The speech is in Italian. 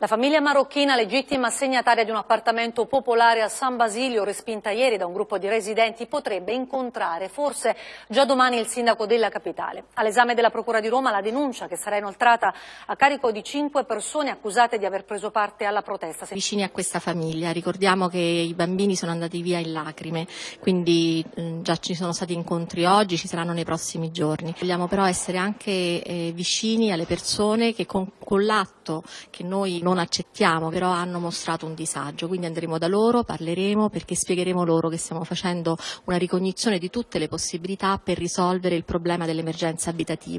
La famiglia marocchina, legittima assegnataria di un appartamento popolare a San Basilio, respinta ieri da un gruppo di residenti, potrebbe incontrare forse già domani il sindaco della capitale. All'esame della Procura di Roma la denuncia che sarà inoltrata a carico di cinque persone accusate di aver preso parte alla protesta. Vicini a questa famiglia, ricordiamo che i bambini sono andati via in lacrime, quindi eh, già ci sono stati incontri oggi, ci saranno nei prossimi giorni. Vogliamo però essere anche eh, vicini alle persone che con, con l'atto che noi non accettiamo, però hanno mostrato un disagio, quindi andremo da loro, parleremo perché spiegheremo loro che stiamo facendo una ricognizione di tutte le possibilità per risolvere il problema dell'emergenza abitativa.